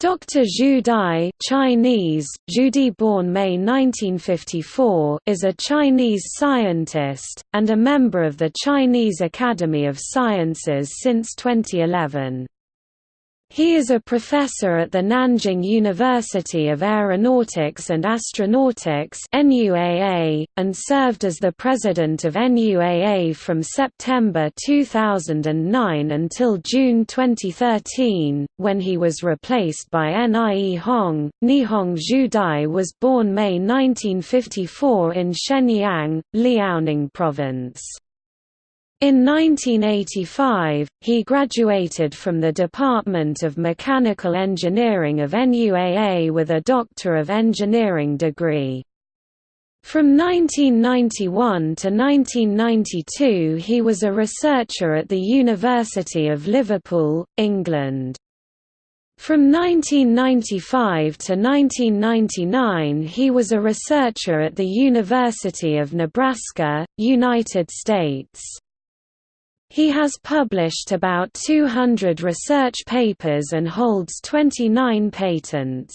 Dr. Zhu Di Chinese, Zhu born May 1954 is a Chinese scientist, and a member of the Chinese Academy of Sciences since 2011. He is a professor at the Nanjing University of Aeronautics and Astronautics NUAA, and served as the president of NUAA from September 2009 until June 2013, when he was replaced by Nie Hong. Nihong Zhu was born May 1954 in Shenyang, Liaoning Province. In 1985, he graduated from the Department of Mechanical Engineering of NUAA with a Doctor of Engineering degree. From 1991 to 1992 he was a researcher at the University of Liverpool, England. From 1995 to 1999 he was a researcher at the University of Nebraska, United States. He has published about 200 research papers and holds 29 patents.